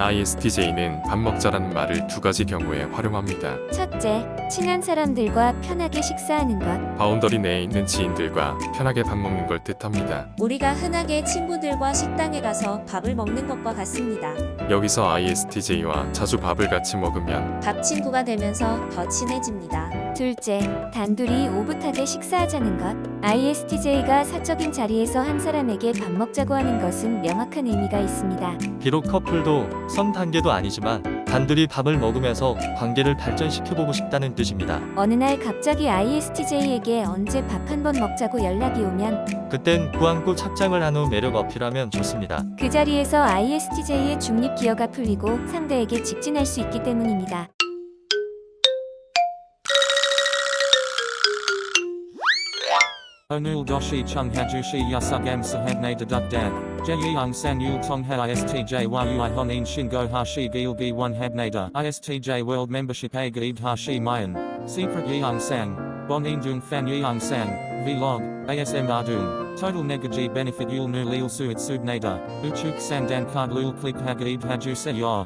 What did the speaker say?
ISTJ는 밥 먹자라는 말을 두 가지 경우에 활용합니다. 첫째, 친한 사람들과 편하게 식사하는 것. boundary 내에 있는 지인들과 편하게 밥 먹는 걸 뜻합니다. 우리가 흔하게 친구들과 식당에 가서 밥을 먹는 것과 같습니다. 여기서 ISTJ와 자주 밥을 같이 먹으면 밥 친구가 되면서 더 친해집니다. 둘째, 단둘이 오붓하게 식사하자는 것. ISTJ가 사적인 자리에서 한 사람에게 밥 먹자고 하는 것은 명확한 의미가 있습니다. 비록 커플도 선 단계도 아니지만 단둘이 밥을 먹으면서 관계를 발전시켜보고 싶다는 뜻입니다. 어느 날 갑자기 ISTJ에게 언제 밥 한 번 먹자고 연락이 오면 그땐 꾸안꾸 착장을 한 후 매력 어필하면 좋습니다. 그 자리에서 ISTJ의 중립 기어가 풀리고 상대에게 직진할 수 있기 때문입니다. Onul doshi chung hajushi yasugam sahabne dedukdan. Jeyang sang yul tongha istj yu honin shingo hashi gilgi one habnada. Istj world membership a gaib hashi mayan. Secret yang sang. Bon indung fan yang sang. Vlog. ASM ardung. Total negaji benefit yul nu lil suit subnada. Uchuk sandan card lul click hagaib haju se yor.